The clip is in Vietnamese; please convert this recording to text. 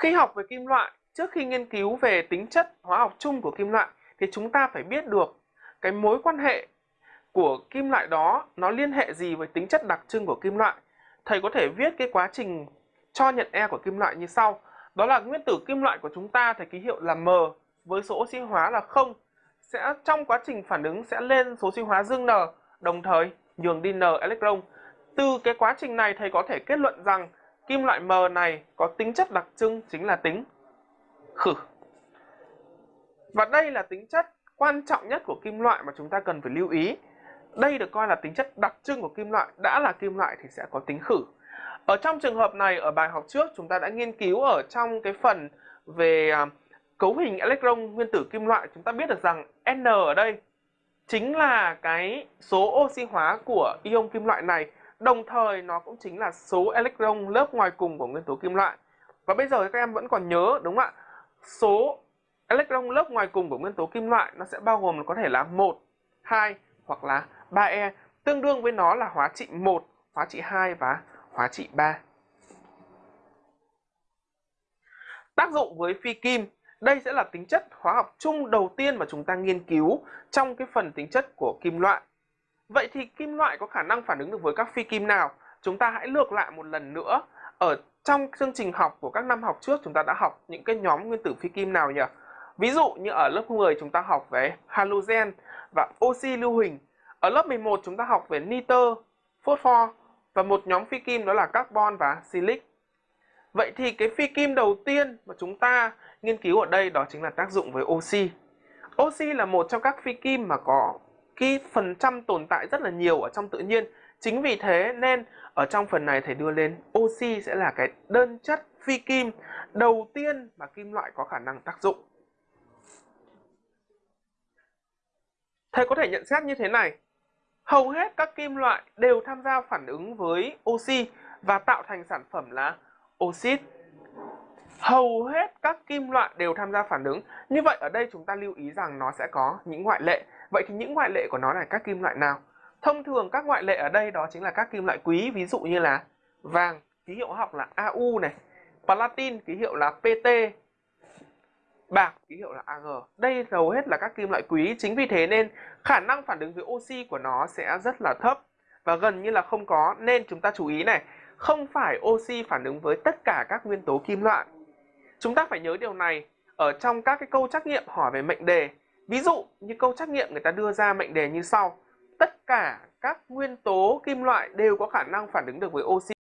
Khi học về kim loại, trước khi nghiên cứu về tính chất hóa học chung của kim loại thì chúng ta phải biết được cái mối quan hệ của kim loại đó nó liên hệ gì với tính chất đặc trưng của kim loại. Thầy có thể viết cái quá trình cho nhận E của kim loại như sau. Đó là nguyên tử kim loại của chúng ta thầy ký hiệu là M với số oxy hóa là 0 sẽ trong quá trình phản ứng sẽ lên số oxy hóa dương N đồng thời nhường đi N electron. Từ cái quá trình này thầy có thể kết luận rằng kim loại M này có tính chất đặc trưng chính là tính khử. Và đây là tính chất quan trọng nhất của kim loại mà chúng ta cần phải lưu ý. Đây được coi là tính chất đặc trưng của kim loại, đã là kim loại thì sẽ có tính khử. Ở trong trường hợp này ở bài học trước chúng ta đã nghiên cứu ở trong cái phần về à, cấu hình electron nguyên tử kim loại chúng ta biết được rằng N ở đây chính là cái số oxy hóa của ion kim loại này Đồng thời nó cũng chính là số electron lớp ngoài cùng của nguyên tố kim loại. Và bây giờ các em vẫn còn nhớ đúng không ạ? Số electron lớp ngoài cùng của nguyên tố kim loại nó sẽ bao gồm có thể là 1, 2 hoặc là 3e. Tương đương với nó là hóa trị 1, hóa trị 2 và hóa trị 3. Tác dụng với phi kim đây sẽ là tính chất hóa học chung đầu tiên mà chúng ta nghiên cứu trong cái phần tính chất của kim loại. Vậy thì kim loại có khả năng phản ứng được với các phi kim nào? Chúng ta hãy lược lại một lần nữa. Ở trong chương trình học của các năm học trước chúng ta đã học những cái nhóm nguyên tử phi kim nào nhỉ? Ví dụ như ở lớp 10 chúng ta học về halogen và oxy lưu huỳnh. Ở lớp 11 chúng ta học về nitơ, phosphor và một nhóm phi kim đó là carbon và silic. Vậy thì cái phi kim đầu tiên mà chúng ta nghiên cứu ở đây đó chính là tác dụng với oxy. Oxy là một trong các phi kim mà có cái phần trăm tồn tại rất là nhiều ở trong tự nhiên. Chính vì thế nên ở trong phần này thầy đưa lên, oxy sẽ là cái đơn chất phi kim đầu tiên mà kim loại có khả năng tác dụng. Thầy có thể nhận xét như thế này. Hầu hết các kim loại đều tham gia phản ứng với oxy và tạo thành sản phẩm là oxit. Hầu hết các kim loại đều tham gia phản ứng. Như vậy ở đây chúng ta lưu ý rằng nó sẽ có những ngoại lệ. Vậy thì những ngoại lệ của nó là các kim loại nào? Thông thường các ngoại lệ ở đây đó chính là các kim loại quý, ví dụ như là vàng, ký hiệu học là AU này, platin ký hiệu là PT, bạc ký hiệu là AG. Đây hầu hết là các kim loại quý, chính vì thế nên khả năng phản ứng với oxy của nó sẽ rất là thấp và gần như là không có nên chúng ta chú ý này, không phải oxy phản ứng với tất cả các nguyên tố kim loại. Chúng ta phải nhớ điều này ở trong các cái câu trắc nghiệm hỏi về mệnh đề Ví dụ như câu trắc nghiệm người ta đưa ra mệnh đề như sau. Tất cả các nguyên tố kim loại đều có khả năng phản ứng được với oxy